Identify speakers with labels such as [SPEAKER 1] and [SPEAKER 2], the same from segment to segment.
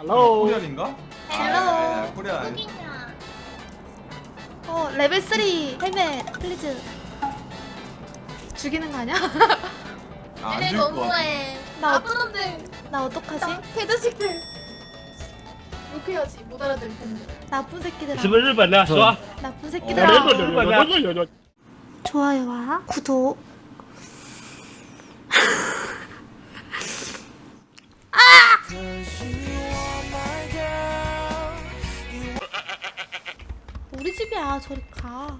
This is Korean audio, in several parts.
[SPEAKER 1] 헬로
[SPEAKER 2] 코리안인가?
[SPEAKER 3] 헬로.
[SPEAKER 2] 아, 코리안.
[SPEAKER 3] 누구냐?
[SPEAKER 4] 어 레벨 3 헬멧 플리즈 죽이는 거 아니야?
[SPEAKER 2] 아, 안
[SPEAKER 3] 얘네
[SPEAKER 2] 죽일 것 같아.
[SPEAKER 3] 너무해.
[SPEAKER 4] 나
[SPEAKER 3] 나쁜 놈들.
[SPEAKER 4] 나 어떡하지?
[SPEAKER 3] 개자식들. 욕해야지 못 알아들 텐데.
[SPEAKER 4] 나쁜 새끼들아
[SPEAKER 1] 是不是日本的？说，
[SPEAKER 4] 나쁜
[SPEAKER 1] 我
[SPEAKER 4] 새끼들아
[SPEAKER 1] 日本日本的。
[SPEAKER 4] 좋아요와 구독 집이야 저리 가.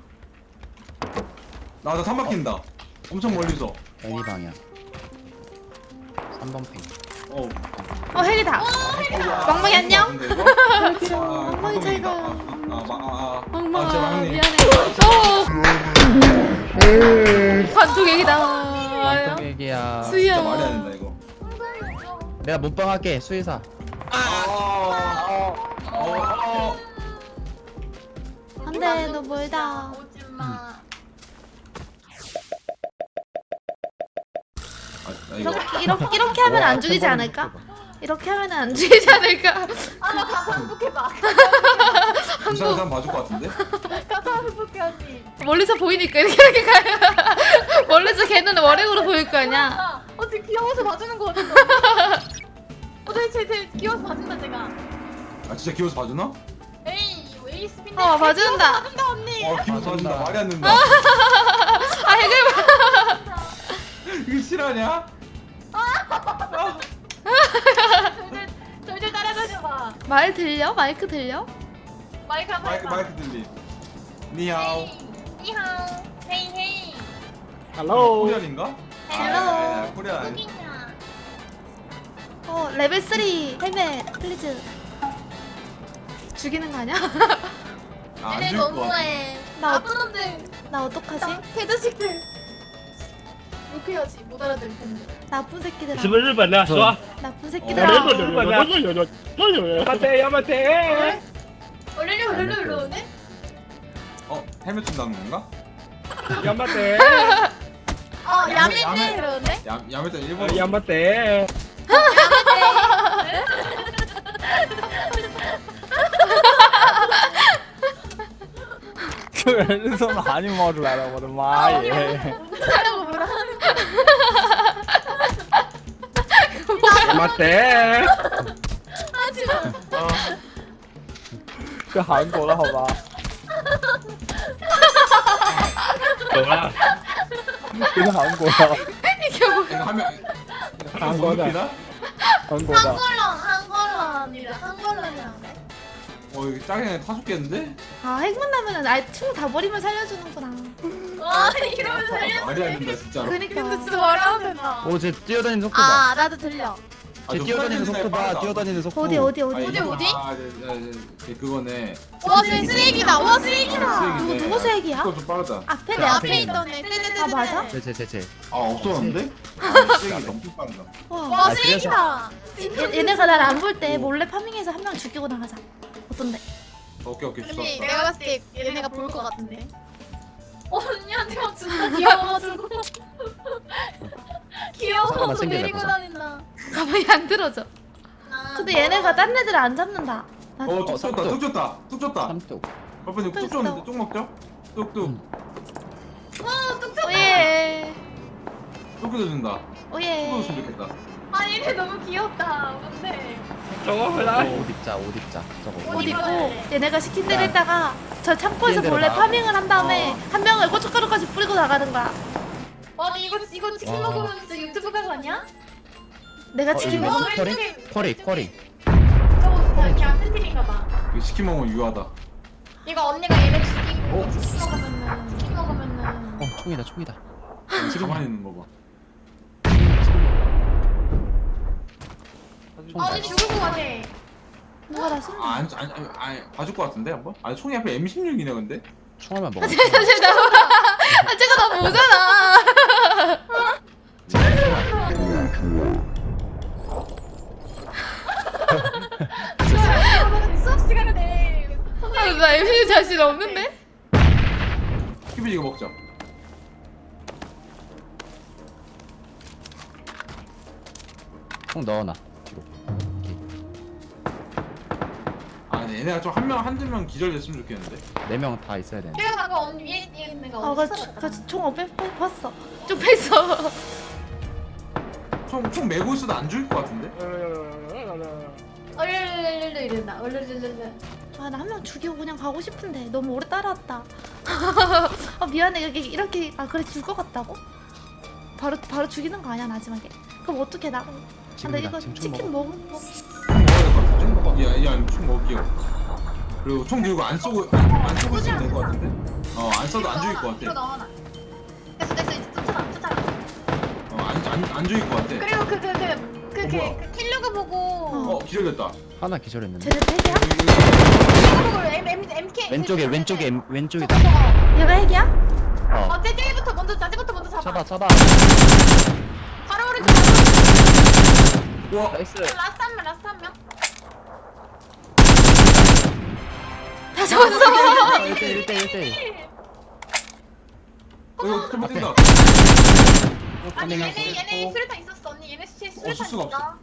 [SPEAKER 2] 나나 삼박힌다. 엄청 멀리서.
[SPEAKER 5] 애니 방향 3번 팽
[SPEAKER 2] 어.
[SPEAKER 4] 어 헬이다. 멍멍이 안녕?
[SPEAKER 2] 근데 이거? 아,
[SPEAKER 4] 멍멍이 잘 가.
[SPEAKER 2] 아, 아, 아, 아, 아,
[SPEAKER 4] 멍멍아. 미안해. 어. 관통 얘기다.
[SPEAKER 5] 얘기야.
[SPEAKER 4] 수희야
[SPEAKER 2] 진짜 말이 안 된다 이거.
[SPEAKER 5] 내가 몸빵 할게 수의사.
[SPEAKER 2] 아, 어, 어.
[SPEAKER 4] 안돼 너 멀다
[SPEAKER 3] 오지 마.
[SPEAKER 2] 아, 아, 이거.
[SPEAKER 4] 이렇게 이렇게 이렇게 하면 안 죽이지 않을까? 이렇게 하면 안 죽이지 않을까?
[SPEAKER 3] 아나 가서 행복해봐.
[SPEAKER 2] 부산 사람 봐줄 것 같은데?
[SPEAKER 3] 가서 행복해야지.
[SPEAKER 4] 멀리서 보이니까 이렇게 이렇게 가요. 멀리서 걔는 월행으로 보일 거 아니야.
[SPEAKER 3] 아, 어 되게 귀여워서 봐주는 거 같은데. 어 되게 제, 제 귀여워서 봐준다 제가.
[SPEAKER 2] 아 진짜 귀여워서 봐주나?
[SPEAKER 3] 에이 에이 스피드.
[SPEAKER 4] 어, 봐준다.
[SPEAKER 3] 봐준다 언니.
[SPEAKER 2] 어 귀여워서 봐준다.
[SPEAKER 5] 봐준다.
[SPEAKER 2] 말이 안 된다.
[SPEAKER 4] 아 해글
[SPEAKER 2] 이거 실화냐?
[SPEAKER 3] 절절 절절 따라다녀봐.
[SPEAKER 4] 말 들려? 마이크 들려?
[SPEAKER 3] 마이크 한번
[SPEAKER 2] 마이크
[SPEAKER 3] 해봐.
[SPEAKER 2] 마이크 들리. 니하오.
[SPEAKER 3] 헤이 니하오. 헤이 헤이.
[SPEAKER 1] ，Hello，
[SPEAKER 2] 코리안인가?
[SPEAKER 4] Hello.
[SPEAKER 2] 아, Korean.
[SPEAKER 3] 누구냐?
[SPEAKER 4] 어 레벨 3 helmet please 죽이는 거 아니야?
[SPEAKER 2] 아, 안
[SPEAKER 3] 얘네
[SPEAKER 2] 죽일 것 같아.
[SPEAKER 3] 너무해.
[SPEAKER 4] 나
[SPEAKER 3] 나쁜 놈들.
[SPEAKER 4] 나 어떡하지?
[SPEAKER 3] 개자식들. 욕해야지 못 알아들 텐데.
[SPEAKER 4] 나쁜 새끼들아
[SPEAKER 1] 是不是日本的？说，
[SPEAKER 4] 나쁜
[SPEAKER 1] 我
[SPEAKER 4] 새끼들아
[SPEAKER 1] 日本日本的。待てやめて。
[SPEAKER 3] 얼른 얼른 얼른 오네.
[SPEAKER 2] 어 헬멧 준다는 건가?
[SPEAKER 1] 頑張って。
[SPEAKER 3] 어
[SPEAKER 2] 야매-
[SPEAKER 3] 야매네
[SPEAKER 2] 야매.
[SPEAKER 3] 그러네.
[SPEAKER 2] 야 야매자 일본.
[SPEAKER 1] 頑張って。
[SPEAKER 5] 这个人是从哪里冒出来的？我的妈耶！
[SPEAKER 3] 哈哈哈哈哈哈
[SPEAKER 1] 哈哈！我的
[SPEAKER 3] 妈天！啊！
[SPEAKER 5] 去韩国了，好吧？
[SPEAKER 1] 哈哈
[SPEAKER 5] 哈哈哈！怎么
[SPEAKER 4] 了？去韩
[SPEAKER 2] 国了？你给
[SPEAKER 5] 我，韩国
[SPEAKER 2] 的，
[SPEAKER 5] 韩国的，
[SPEAKER 3] 韩国了，韩国了，女的，韩国了，男的。
[SPEAKER 2] 어 이거 짜게 타 죽겠는데?
[SPEAKER 4] 아 핵만 나면은 아총다 버리면 살려주는구나
[SPEAKER 3] 와 이러면 살려.
[SPEAKER 2] 말이 안 된다 진짜로.
[SPEAKER 4] 그니까
[SPEAKER 3] 진짜 말하면 된다.
[SPEAKER 5] 오, 쟤 뛰어다니는 속도 봐.
[SPEAKER 3] 아 나도 들려.
[SPEAKER 2] 쟤저
[SPEAKER 5] 뛰어다니는 속도 봐. 뛰어다니는 속도.
[SPEAKER 4] 어디 어디 어디
[SPEAKER 3] 어디, 어디?
[SPEAKER 2] 아, 네, 네, 네, 네, 그거네.
[SPEAKER 3] 와쟤 쓰레기다. 와 쓰레기다.
[SPEAKER 4] 누구 누구 색이야?
[SPEAKER 2] 그거 좀 빠르다.
[SPEAKER 4] 앞에 그내
[SPEAKER 3] 앞에 있던 애. 떼떼떼떼.
[SPEAKER 4] 아, 맞아?
[SPEAKER 5] 쟤, 쟤, 쟤, 쟤.
[SPEAKER 2] 아 없었는데? 아, 쓰레기 너무 빠르다.
[SPEAKER 3] 와와
[SPEAKER 5] 아,
[SPEAKER 3] 쓰레기다.
[SPEAKER 4] 얘- 얘네가 날 안 볼 때 몰래 파밍해서 한 명 죽이고 나가자 어떤데?
[SPEAKER 2] 오케이 오케이 좋았어.
[SPEAKER 3] 언니 내가 봤을 때 얘네가 볼 것 같은데. 언니한테 막 진짜 귀여워가지고. 귀여워서
[SPEAKER 5] 보자.
[SPEAKER 3] 다닌다.
[SPEAKER 4] 가만히 안 들어져
[SPEAKER 3] 아,
[SPEAKER 4] 근데 얘네가 딴 애들 안 잡는다 난-
[SPEAKER 2] 어, 뚝
[SPEAKER 5] 어,
[SPEAKER 2] 줬다,
[SPEAKER 5] 뚝.
[SPEAKER 2] 뚝 줬다, 뚝 줬다.
[SPEAKER 5] 삼뚝.
[SPEAKER 2] 아빠님 뚝뚝 줬는데
[SPEAKER 4] 있어.
[SPEAKER 2] 뚝 먹죠? 뚝뚝,
[SPEAKER 5] 음.
[SPEAKER 3] 와 뚝뚝.
[SPEAKER 4] 오예
[SPEAKER 2] 뚝. 뚝
[SPEAKER 4] 오예
[SPEAKER 2] 줬으면 좋겠다.
[SPEAKER 3] 아 얘네 너무 귀엽다. 뭔데?
[SPEAKER 1] 저거 몰라.
[SPEAKER 5] 옷 입자 옷 입자. 저거
[SPEAKER 4] 옷 입고 얘네가 시킨 대로 네. 했다가 저 창고에서 몰래 파밍을 한 다음에
[SPEAKER 2] 어.
[SPEAKER 4] 한 명을 고춧가루까지 뿌리고 나가는 거야.
[SPEAKER 3] 아니 이거 이거 치킨 먹으면 진 유튜브 가거 아니야?
[SPEAKER 4] 내가
[SPEAKER 5] 어,
[SPEAKER 4] 치킨
[SPEAKER 3] 먹으면
[SPEAKER 5] 쿼리 쿼리.
[SPEAKER 3] 저거 이게 안 터뜨린가 봐.
[SPEAKER 2] 치킨 먹으면 유하다.
[SPEAKER 3] 이거 언니가 얘네
[SPEAKER 5] 어?
[SPEAKER 3] 치킨 먹으면 치킨 먹으면은.
[SPEAKER 5] 어 총이다 총이다.
[SPEAKER 2] 지금 하는 거봐.
[SPEAKER 3] 아
[SPEAKER 5] 잘-
[SPEAKER 3] 죽을 것 같아.
[SPEAKER 4] 누가 나 쏜다
[SPEAKER 2] 아, 안, 안, 안, 안 봐줄 것 같은데 한번? 아, 총이 앞에 M16이네 근데.
[SPEAKER 5] 총알만 먹어.
[SPEAKER 4] 나 아, 제가 너무 오잖아
[SPEAKER 3] 수업 시간에
[SPEAKER 4] 아, 나 MC 자신 없는데?
[SPEAKER 2] 키비 이거 먹자.
[SPEAKER 5] 총 넣어놔. 오케이.
[SPEAKER 2] 근데 얘네가 좀 한 명 한두 명 기절됐으면 좋겠는데.
[SPEAKER 6] 네 명 다 있어야 되는데.
[SPEAKER 3] 내가 방금 언니 위에 있는 거
[SPEAKER 4] 아,
[SPEAKER 3] 어디
[SPEAKER 4] 그,
[SPEAKER 3] 있어?
[SPEAKER 4] 그, 총 어, 빼, 빼, 봤어. 좀 뺐어.
[SPEAKER 2] 총, 총 메고 있어도 안 죽일 것 같은데?
[SPEAKER 3] 얼르르르 이랬나? 얼르르르르.
[SPEAKER 4] 아, 나 한 명 죽이고 그냥 가고 싶은데 너무 오래 따라왔다. 아, 미안해. 이렇게, 이렇게, 아, 그래, 줄 것 같다고? 바로, 바로 죽이는 거 아니야, 마지막에? 그럼 어떻게 나? 아, 나
[SPEAKER 6] 지금이다.
[SPEAKER 4] 이거
[SPEAKER 6] 지금 총
[SPEAKER 4] 치킨
[SPEAKER 6] 먹어.
[SPEAKER 4] 거.
[SPEAKER 2] 총 먹어. 야, 야, 총 먹을게요. 그리고 총 들고 안 쏘고, 안, 안 쏘고 있으면 될 것 같은데? 어, 안 쏴도 안 죽일 것 같아.
[SPEAKER 3] 넣어놔. 됐어 됐어 이제 쫓아라 쫓아라.
[SPEAKER 2] 어, 안, 안, 안 죽일 것 같아.
[SPEAKER 3] 그리고 그 그 그그 그? 그 킬로그 보고
[SPEAKER 2] 어, 기절됐다.
[SPEAKER 6] 하나 기절했는데.
[SPEAKER 4] 쟤네 핵이야?
[SPEAKER 3] 킬로그 보고 M M M K
[SPEAKER 6] 왼쪽에 왼쪽에 엠- 왼쪽이다.
[SPEAKER 4] 얘가 핵이야?
[SPEAKER 6] 어.
[SPEAKER 3] 어 쟤 쟤부터 먼저 자지부터 먼저 잡아.
[SPEAKER 6] 잡아 잡아.
[SPEAKER 2] 우와,
[SPEAKER 3] nice. Last 한 명, last 한 명.
[SPEAKER 4] 다 잡았어.
[SPEAKER 6] 1대 1대 1대.
[SPEAKER 2] 어, 이거 좀 뛴다.
[SPEAKER 3] 아니
[SPEAKER 6] farming하고
[SPEAKER 3] 얘네 얘네
[SPEAKER 6] 있고.
[SPEAKER 3] 수류탄 있었어 언니 얘네 수에
[SPEAKER 2] 어, 줄 수가
[SPEAKER 3] 수류탄 있어.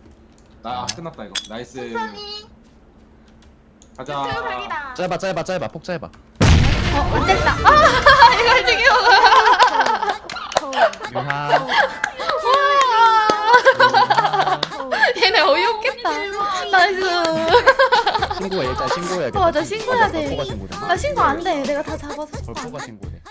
[SPEAKER 2] 아, 끝났다, 이거. Nice.
[SPEAKER 3] 천천히.
[SPEAKER 2] 가자.
[SPEAKER 3] 유튜브.
[SPEAKER 6] 짧아 짧아 짧아 폭 짧아.
[SPEAKER 4] 어, 안 됐다. 아, 이걸 죽여.
[SPEAKER 6] 유하.
[SPEAKER 4] 얘네 어이없겠다. Nice.
[SPEAKER 6] 신고해야겠다.
[SPEAKER 4] 어, 나 신고해야
[SPEAKER 6] 돼.
[SPEAKER 4] 나 신고 안 돼. 내가 다 잡아서 신고 안
[SPEAKER 6] 벌포가
[SPEAKER 4] 돼.
[SPEAKER 6] 신고돼.